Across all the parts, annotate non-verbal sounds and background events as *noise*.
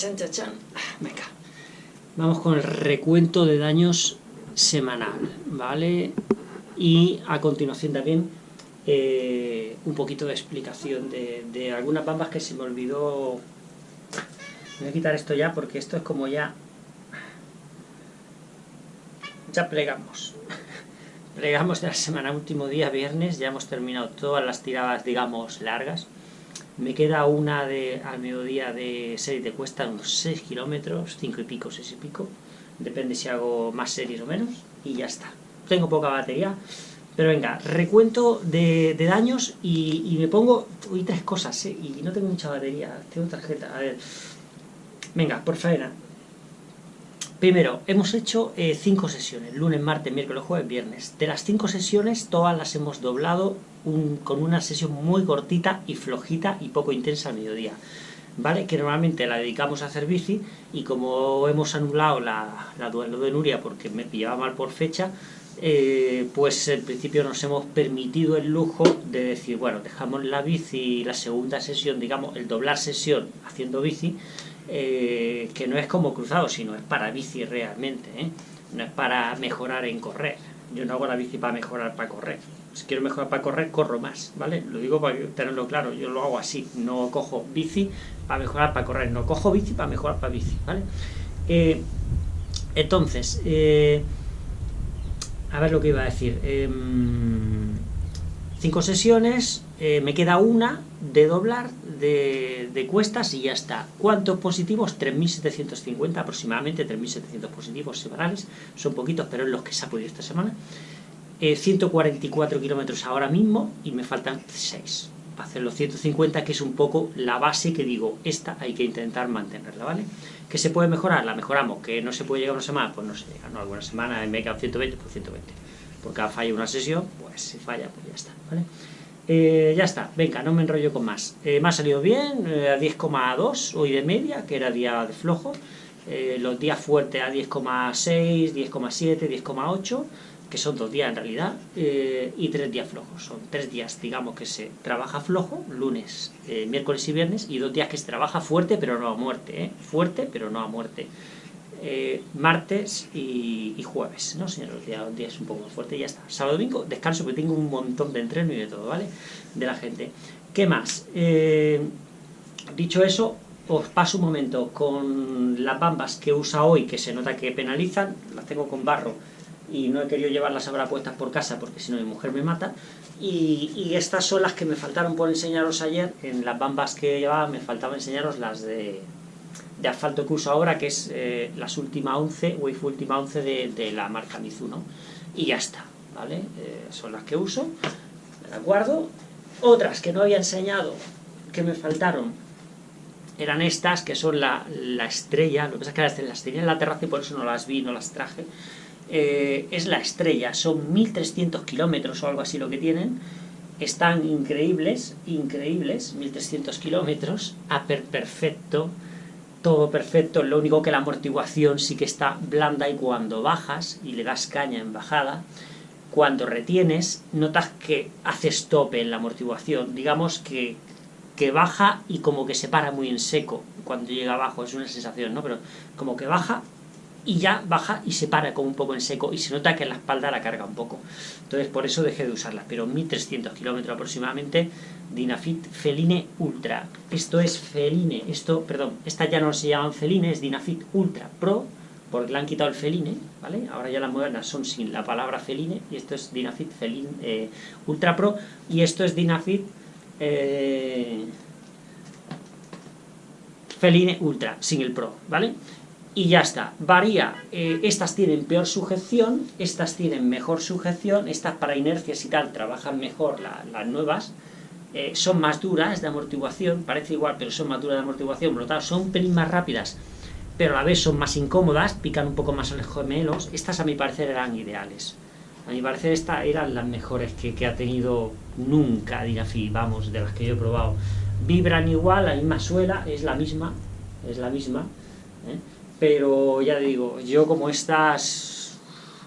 Chan, chan, chan. Venga. Vamos con el recuento de daños semanal, ¿vale? Y a continuación también eh, un poquito de explicación de, de algunas bambas que se me olvidó... Voy a quitar esto ya porque esto es como ya... Ya plegamos. *laughs* Plegamos de la semana, último día, viernes, ya hemos terminado todas las tiradas, digamos, largas. Me queda una de, al mediodía de serie de cuesta, unos 6 kilómetros, 5 y pico, 6 y pico. Depende si hago más series o menos. Y ya está. Tengo poca batería. Pero venga, recuento de, daños y, y, me pongo... Uy, tres cosas, ¿eh? Y no tengo mucha batería. Tengo tarjeta. A ver. Venga, por faena. Primero, hemos hecho eh, cinco sesiones, lunes, martes, miércoles, jueves, viernes. De las cinco sesiones, todas las hemos doblado con una sesión muy cortita y flojita y poco intensa al mediodía. ¿Vale? Que normalmente la dedicamos a hacer bici y como hemos anulado la, la duelo de Nuria porque me pillaba mal por fecha, eh, pues en principio nos hemos permitido el lujo de decir, bueno, dejamos la bici, la segunda sesión, digamos, el doblar sesión haciendo bici, eh, que no es como cruzado, sino es para bici realmente, ¿eh? no es para mejorar en correr. Yo no hago la bici para mejorar para correr. Si quiero mejorar para correr, corro más, ¿vale? Lo digo para tenerlo claro, yo lo hago así, no cojo bici para mejorar para correr, no cojo bici para mejorar para bici, ¿vale? Eh, entonces, a ver lo que iba a decir. Cinco sesiones, eh, me queda una de doblar de, cuestas y ya está. ¿Cuántos positivos? 3.750 aproximadamente, 3.700 positivos semanales. Son poquitos, pero es los que se ha podido esta semana. Eh, 144 kilómetros ahora mismo y me faltan 6 para hacer los 150, que es un poco la base que digo, esta hay que intentar mantenerla, ¿vale? ¿Que se puede mejorar? La mejoramos. ¿Que no se puede llegar una semana? Pues no se llega, ¿no? Alguna semana me he quedado 120, pues 120 por cada falla una sesión, pues si falla, pues ya está, ¿vale? Eh, ya está, venga, no me enrollo con más. Eh, me ha salido bien, eh, a 10,2 hoy de media, que era día de flojo. Eh, los días fuertes a 10,6, 10,7, 10,8, que son dos días en realidad, eh, y tres días flojos. Son tres días, digamos, que se trabaja flojo, lunes, eh, miércoles y viernes, y dos días que se trabaja fuerte, pero no a muerte, fuerte, pero no a muerte. Eh, martes y, jueves, ¿no, señor? Los días, días un poco más fuerte y ya está. Sábado domingo descanso porque tengo un montón de entreno y de todo, ¿vale? De la gente. ¿Qué más? Eh, dicho eso, os paso un momento con las bambas que usa hoy, que se nota que penalizan, las tengo con barro y no he querido llevarlas ahora puestas por casa porque si no mi mujer me mata. Y, y, estas son las que me faltaron por enseñaros ayer, en las bambas que llevaba me faltaba enseñaros las de de asfalto que uso ahora, que es eh, las última 11, Wave última 11 de, de, la marca Mizuno. Y ya está, ¿vale? Eh, son las que uso, me las guardo. Otras que no había enseñado, que me faltaron, eran estas, que son la, la estrella, lo que pasa es que las tenía en la terraza y por eso no las vi, no las traje. Eh, es la estrella, son 1300 kilómetros o algo así lo que tienen, están increíbles, increíbles, 1300 kilómetros, a per perfecto, todo perfecto, lo único que la amortiguación sí que está blanda y cuando bajas y le das caña en bajada, cuando retienes, notas que haces tope en la amortiguación, digamos que, que baja y como que se para muy en seco cuando llega abajo, es una sensación, ¿no? Pero como que baja y ya baja y se para como un poco en seco y se nota que la espalda la carga un poco. Entonces por eso dejé de usarlas, pero 1300 kilómetros aproximadamente, Dynafit Feline Ultra. Esto es Feline, esto, perdón, estas ya no se llaman Feline, es Dynafit Ultra Pro, porque le han quitado el Feline, ¿vale? Ahora ya las modernas son sin la palabra Feline, y esto es Dynafit Feline eh, Ultra Pro, y esto es Dynafit eh, Feline Ultra, sin el Pro, ¿vale? Y ya está, varía, eh, estas tienen peor sujeción, estas tienen mejor sujeción, estas para inercias y tal trabajan mejor la, las nuevas, eh, son más duras de amortiguación, parece igual pero son más duras de amortiguación, por lo tanto son un pelín más rápidas, pero a la vez son más incómodas, pican un poco más a los gemelos, estas a mi parecer eran ideales, a mi parecer estas eran las mejores que, que ha tenido nunca Dinafi, vamos, de las que yo he probado, vibran igual, la misma suela, es la misma, es la misma, ¿eh? Pero ya digo, yo como estas,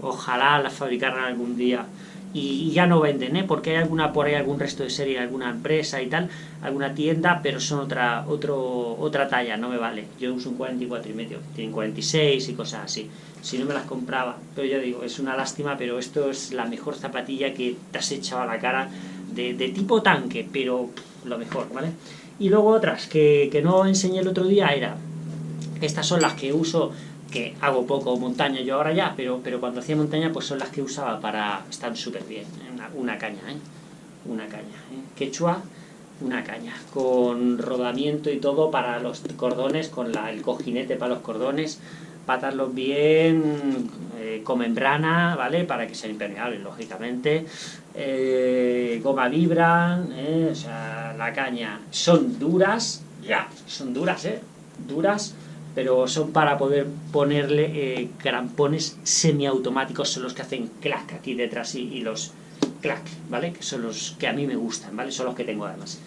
ojalá las fabricaran algún día y, ya no venden, ¿eh? porque hay alguna por ahí algún resto de serie, alguna empresa y tal, alguna tienda, pero son otra otro, otra talla, no me vale. Yo uso un 44 y medio, tienen 46 y cosas así. Si no me las compraba, pero ya digo, es una lástima, pero esto es la mejor zapatilla que te has echado a la cara de, tipo tanque, pero lo mejor, ¿vale? Y luego otras que, que no enseñé el otro día era, estas son las que uso que hago poco montaña yo ahora ya, pero, pero cuando hacía montaña pues son las que usaba para... estar súper bien, una, caña, ¿eh? Una caña, ¿eh? Quechua, una caña, con rodamiento y todo para los cordones, con el cojinete para los cordones, patarlos bien, eh, con membrana, ¿vale? Para que sean impermeables, lógicamente. Eh, goma vibra, ¿eh? o sea, la caña. Son duras, ya, son duras, ¿eh? Duras, pero son para poder ponerle eh, crampones semiautomáticos, son los que hacen clac aquí detrás y, los clac, ¿vale? Que son los que a mí me gustan, ¿vale? Son los que tengo además,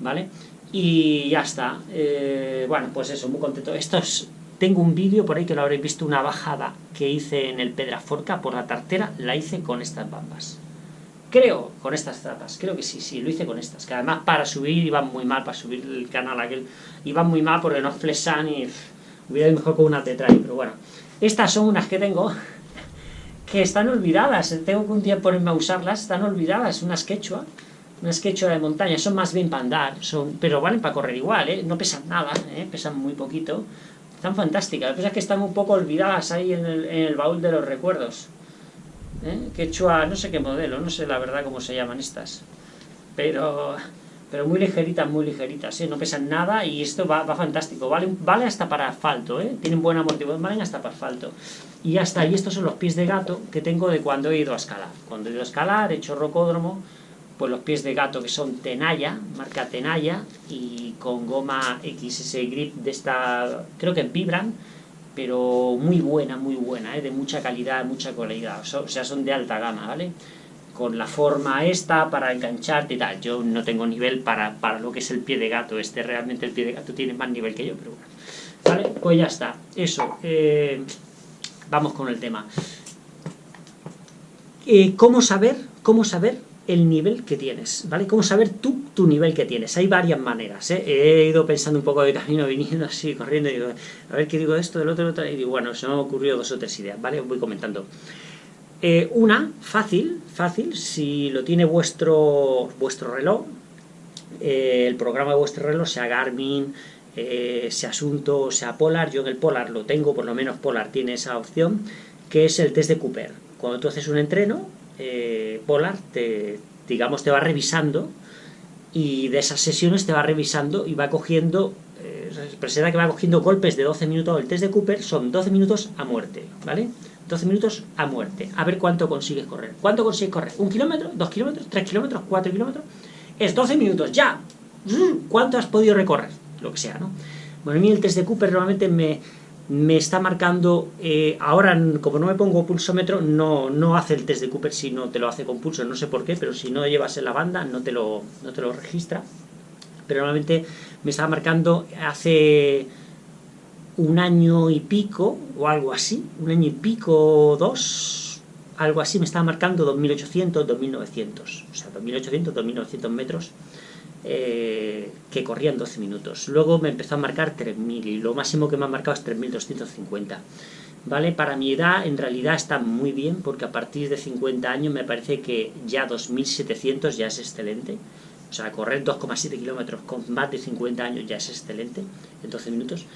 ¿vale? Y ya está, eh, bueno, pues eso, muy contento. Estos, tengo un vídeo por ahí que lo habréis visto, una bajada que hice en el Pedraforca por la tartera, la hice con estas bambas. Creo, con estas zapas, creo que sí, sí, lo hice con estas, que además para subir iban muy mal, para subir el canal aquel, iban muy mal porque no flesan y Hubiera ido mejor con una tetra pero bueno. Estas son unas que tengo *laughs* que están olvidadas. Tengo que un día ponerme a usarlas. Están olvidadas. Unas quechua. Unas quechua de montaña. Son más bien para andar. Son, pero valen para correr igual, ¿eh? No pesan nada, ¿eh? Pesan muy poquito. Están fantásticas. Que pasa es que están un poco olvidadas ahí en el, en baúl de los recuerdos. ¿Eh? Quechua, no sé qué modelo. No sé la verdad cómo se llaman estas. Pero pero muy ligeritas, muy ligeritas, ¿eh? no pesan nada y esto va, va fantástico, vale, vale hasta para asfalto, ¿eh? tienen buena amortiguación, valen hasta para asfalto. Y está, y estos son los pies de gato que tengo de cuando he ido a escalar. Cuando he ido a escalar, he hecho rocódromo, pues los pies de gato que son Tenaya, marca Tenaya, y con goma XS Grip de esta, creo que vibran, pero muy buena, muy buena, ¿eh? de mucha calidad, mucha calidad, o sea, son de alta gama, ¿vale? Con la forma esta para engancharte y tal. Yo no tengo nivel para, para lo que es el pie de gato. Este realmente el pie de gato tiene más nivel que yo, pero bueno. ¿Vale? Pues ya está. Eso. Eh, vamos con el tema. Eh, ¿Cómo saber? ¿Cómo saber el nivel que tienes, ¿vale? ¿Cómo saber tú tu nivel que tienes? Hay varias maneras, ¿eh? He ido pensando un poco de camino, *laughs* viniendo así, corriendo, y digo, a ver qué digo de esto, del otro, del otro, y digo, bueno, se me han ocurrido dos o tres ideas, ¿vale? Os voy comentando. Eh, una, fácil, fácil, si lo tiene vuestro, vuestro reloj, eh, el programa de vuestro reloj, sea Garmin, eh, sea Asunto, sea Polar, yo en el Polar lo tengo, por lo menos Polar tiene esa opción, que es el test de Cooper. Cuando tú haces un entreno, Polar te, digamos, te va revisando y de esas sesiones te va revisando y va cogiendo, presenta que va cogiendo golpes de 12 minutos. El test de Cooper son 12 minutos a muerte, ¿vale? 12 minutos a muerte. A ver cuánto consigues correr. ¿Cuánto consigues correr? ¿Un kilómetro? ¿Dos kilómetros? ¿Tres kilómetros? ¿Cuatro kilómetros? Es 12 minutos, ya. ¿Cuánto has podido recorrer? Lo que sea, ¿no? Bueno, a mí el test de Cooper normalmente me, me está marcando, eh, ahora como no me pongo pulsómetro, no, no hace el test de Cooper si no te lo hace con pulso, no sé por qué, pero si no llevas en la banda no te lo, no te lo registra. Pero normalmente me está marcando hace un año y pico, o algo así, un año y pico, dos, algo así, me estaba marcando 2800, 2900, o sea, 2800, 2900 metros, eh, que corrían 12 minutos. Luego me empezó a marcar 3000 y lo máximo que me ha marcado es 3250. ¿Vale? Para mi edad en realidad está muy bien porque a partir de 50 años me parece que ya 2700 ya es excelente. O sea, correr 2,7 kilómetros con más de 50 años ya es excelente en 12 minutos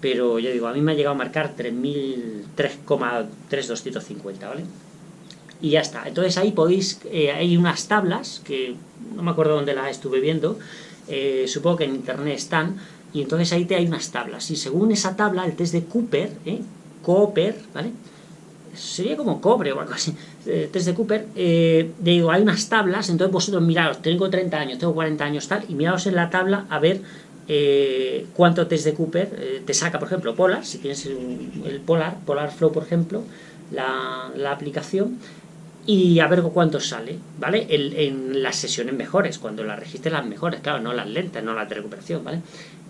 pero yo digo, a mí me ha llegado a marcar 3,3250, ¿vale? Y ya está. Entonces ahí podéis, eh, hay unas tablas, que no me acuerdo dónde las estuve viendo, eh, supongo que en internet están, y entonces ahí te hay unas tablas. Y según esa tabla, el test de Cooper, ¿eh? Cooper, ¿vale? Sería como cobre o algo así, el test de Cooper, eh, digo, hay unas tablas, entonces vosotros miraos, tengo 30 años, tengo 40 años, tal, y miraos en la tabla a ver eh, cuánto test de Cooper eh, te saca, por ejemplo, Polar, si tienes el, Polar, Polar Flow, por ejemplo, la, aplicación, y a ver cuánto sale, ¿vale? en las sesiones mejores, cuando las registres las mejores, claro, no las lentas, no las de recuperación, ¿vale?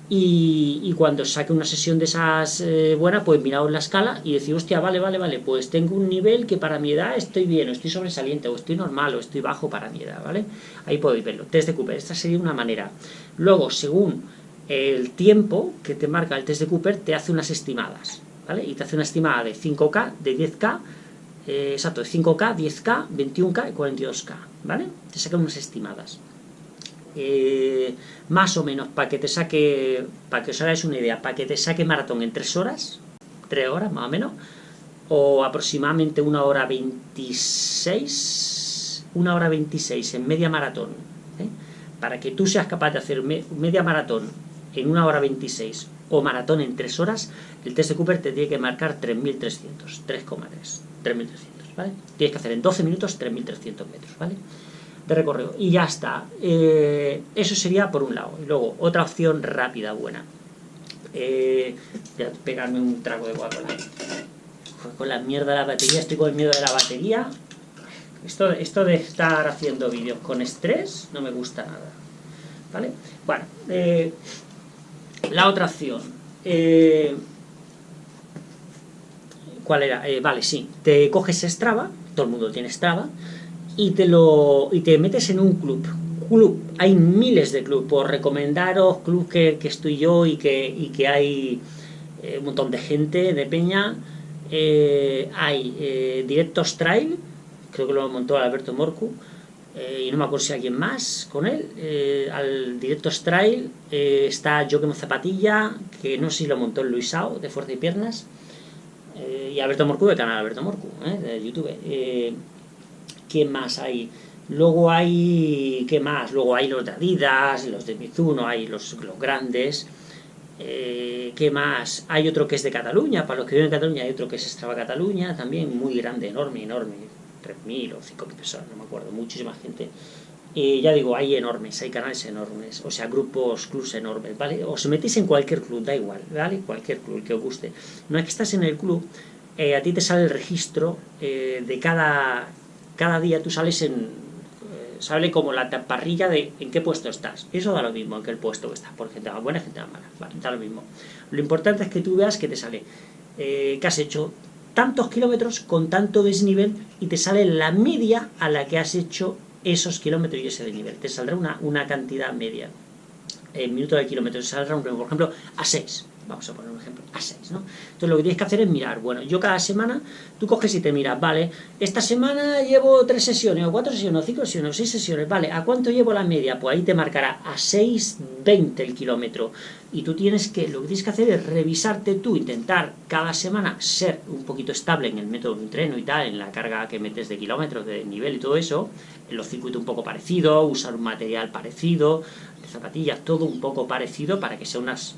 y, cuando saque una sesión de esas eh, buenas, pues miraos la escala y decir, hostia, vale, vale, vale, pues tengo un nivel que para mi edad estoy bien, o estoy sobresaliente, o estoy normal, o estoy bajo para mi edad, ¿vale? Ahí podéis verlo. Test de Cooper, esta sería una manera. Luego, según el tiempo que te marca el test de Cooper, te hace unas estimadas, ¿vale? Y te hace una estimada de 5K, de 10K, eh, exacto, de 5K, 10K, 21K y 42K, ¿vale? Te sacan unas estimadas. Eh, más o menos, para que te saque, para que os hagáis una idea, para que te saque maratón en 3 horas, 3 horas más o menos, o aproximadamente una hora 26, una hora 26 en media maratón, ¿eh? para que tú seas capaz de hacer media maratón en una hora 26 o maratón en 3 horas, el test de Cooper te tiene que marcar 3.300, 3,3, 3.300, ¿vale? Tienes que hacer en 12 minutos 3.300 metros, ¿vale? de recorrido. Y ya está. Eh, eso sería por un lado. Y luego, otra opción rápida, buena. Eh, voy a pegarme un trago de Coca-Cola. Con la mierda de la batería, estoy con el miedo de la batería. Esto, esto de estar haciendo vídeos con estrés no me gusta nada. ¿Vale? Bueno, eh, la otra opción. Eh, ¿Cuál era? vale, sí. Te coges Strava, todo el mundo tiene Strava, y te, lo, y te metes en un club. Club, hay miles de clubes, por recomendaros club que, que, estoy yo y que, y que hay eh, un montón de gente de peña. Eh, hay eh, Directos Trail, creo que lo montó Alberto Morcu, y no me acuerdo si alguien más con él. al Directos Trail está Joaquim Zapatilla, que no sé si lo montó el Luisao, de Fuerza y Piernas, y Alberto Morcu, del canal Alberto Morcu, de YouTube. ¿Qué más hay? Luego hay, ¿qué más? Luego hay los de Adidas, los de Mizuno, hay los, los grandes. Eh, ¿Qué más? Hay otro que es de Cataluña, para los que viven en Cataluña hay otro que es Strava Cataluña, también muy grande, enorme, enorme, 3.000 o 5.000 personas, no me acuerdo, muchísima gente. Y ya digo, hay enormes, hay canales enormes, o sea, grupos, clubs enormes, ¿vale? Os metéis en cualquier club, da igual, ¿vale? Cualquier club, que os guste. No es que estás en el club, eh, a ti te sale el registro eh, de cada cada día tú sales en, eh, sale como la parrilla de en qué puesto estás. Eso da lo mismo en qué puesto estás, por gente buena, gente mala, vale, da lo mismo. Lo importante es que tú veas que te sale, eh, que has hecho tantos kilómetros con tanto desnivel y te sale la media a la que has hecho esos kilómetros y ese desnivel. Te saldrá una, una cantidad media en minutos de kilómetros, saldrá, un, por ejemplo, a 6 vamos a poner un ejemplo, a 6, ¿no? Entonces lo que tienes que hacer es mirar, bueno, yo cada semana, tú coges y te miras, vale, esta semana llevo 3 sesiones, o 4 sesiones, o 5 sesiones, o 6 sesiones, vale, ¿a cuánto llevo la media? Pues ahí te marcará a 6,20 el kilómetro, y tú tienes que, lo que tienes que hacer es revisarte tú, intentar cada semana ser un poquito estable en el método de entreno y tal, en la carga que metes de kilómetros, de nivel y todo eso, en los circuitos un poco parecido, usar un material parecido, de zapatillas, todo un poco parecido para que sea unas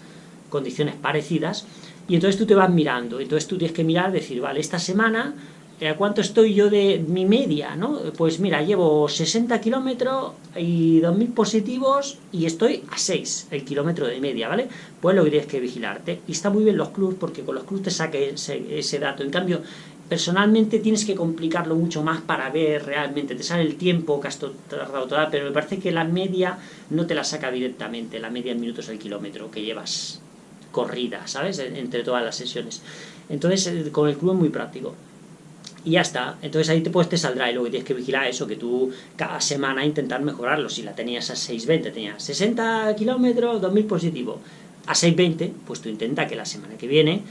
condiciones parecidas, y entonces tú te vas mirando, entonces tú tienes que mirar, decir, vale, esta semana, ¿a cuánto estoy yo de mi media? ¿no? Pues mira, llevo 60 kilómetros y 2.000 positivos y estoy a 6 el kilómetro de media, ¿vale? Pues lo que tienes que vigilarte. Y está muy bien los clubs porque con los clubs te saca ese, ese dato. En cambio, personalmente tienes que complicarlo mucho más para ver realmente, te sale el tiempo que has tardado toda, pero me parece que la media no te la saca directamente, la media en minutos al kilómetro que llevas corrida, ¿sabes? Entre todas las sesiones. Entonces, eh, con el club es muy práctico. Y ya está. Entonces ahí te, pues, te saldrá y luego tienes que vigilar eso, que tú cada semana intentar mejorarlo. Si la tenías a 6.20, tenías 60 kilómetros, 2.000 positivo. A 6.20, pues tú intenta que la semana que viene,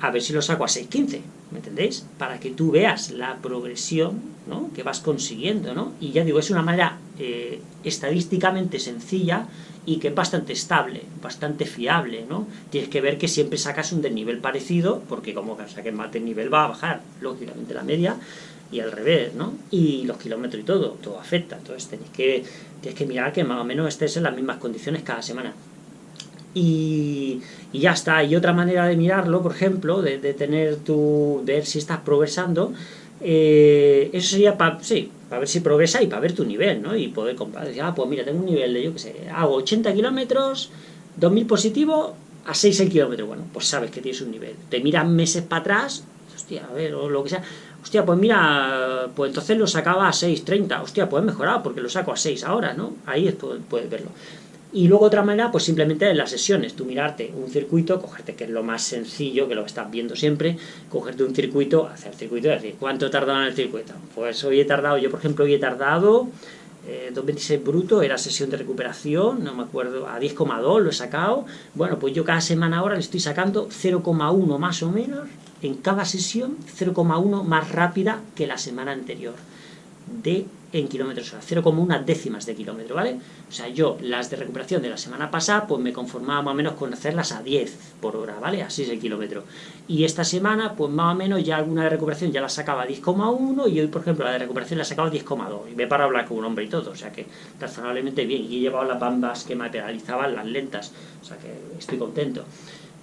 a ver si lo saco a 6.15, ¿me entendéis? Para que tú veas la progresión ¿no? que vas consiguiendo, ¿no? Y ya digo, es una manera eh, estadísticamente sencilla y que es bastante estable, bastante fiable, ¿no? Tienes que ver que siempre sacas un desnivel parecido, porque como que saques más desnivel va a bajar, lógicamente, la media, y al revés, ¿no? Y los kilómetros y todo, todo afecta, entonces tenéis que, tienes que mirar que más o menos estés en las mismas condiciones cada semana. Y, y ya está, y otra manera de mirarlo, por ejemplo, de, tener tu, ver si estás progresando, eh, eso sería para, sí, para ver si progresa y para ver tu nivel, ¿no? Y poder comprar, decir, ah, pues mira, tengo un nivel de, yo qué sé, hago 80 kilómetros, 2000 positivo, a 6 el kilómetro, bueno, pues sabes que tienes un nivel. Te miras meses para atrás, hostia, a ver, o lo que sea, hostia, pues mira, pues entonces lo sacaba a 6.30, hostia, pues he mejorado porque lo saco a 6 ahora, ¿no? Ahí puedes verlo. Y luego otra manera, pues simplemente en las sesiones, tú mirarte un circuito, cogerte, que es lo más sencillo, que lo estás viendo siempre, cogerte un circuito, hacer el circuito y decir, ¿cuánto he tardado en el circuito? Pues hoy he tardado, yo por ejemplo hoy he tardado eh, 2.26 bruto, era sesión de recuperación, no me acuerdo, a 10,2 lo he sacado, bueno, pues yo cada semana ahora le estoy sacando 0,1 más o menos, en cada sesión 0,1 más rápida que la semana anterior de en kilómetros hora, 0,1 décimas de kilómetro, ¿vale? O sea, yo las de recuperación de la semana pasada, pues me conformaba más o menos con hacerlas a 10 por hora, ¿vale? Así es el kilómetro. Y esta semana, pues más o menos ya alguna de recuperación ya la sacaba a 10,1 y hoy, por ejemplo, la de recuperación la sacaba a 10,2. Y me para hablar con un hombre y todo, o sea que razonablemente bien. Y he llevado las bambas que me penalizaban, las lentas, o sea que estoy contento.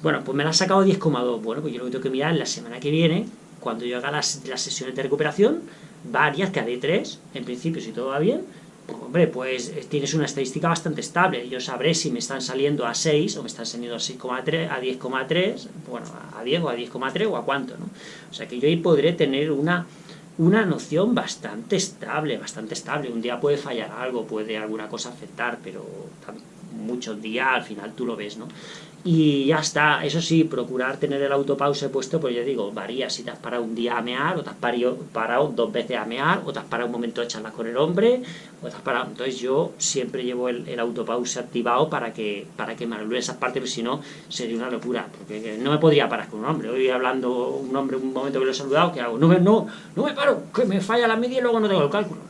Bueno, pues me la ha sacado a 10,2. Bueno, pues yo lo que tengo que mirar la semana que viene, cuando yo haga las, las sesiones de recuperación, varias, que haré tres, en principio si todo va bien, pues, hombre, pues eh, tienes una estadística bastante estable. Yo sabré si me están saliendo a 6 o me están saliendo a 6,3, a 10,3, bueno, a 10 o a 10,3 o a cuánto, ¿no? O sea que yo ahí podré tener una, una noción bastante estable, bastante estable. Un día puede fallar algo, puede alguna cosa afectar, pero muchos días al final tú lo ves, ¿no? Y ya está, eso sí, procurar tener el autopause puesto, pues yo digo, varía si te has parado un día a mear, o te has parado, dos veces a mear, o te has parado un momento de charlas con el hombre, o te has parado... Entonces yo siempre llevo el, el autopause activado para que, para que me anule esas partes, porque si no sería una locura, porque no me podría parar con un hombre. Hoy hablando un hombre un momento que lo he saludado, ¿qué hago? No me, no, no me paro, que me falla la media y luego no tengo el cálculo.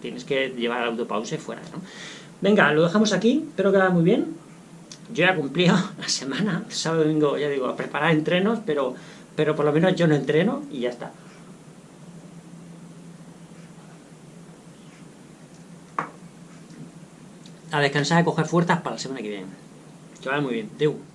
Tienes que llevar el autopause fuera, ¿no? Venga, lo dejamos aquí, espero que vaya muy bien yo ya cumplido *laughs* la semana, sábado domingo, ya digo, a preparar entrenos, pero, pero por lo menos yo no entreno y ya está. A descansar y coger fuerzas para la semana que viene. Que vaya muy bien. Deu.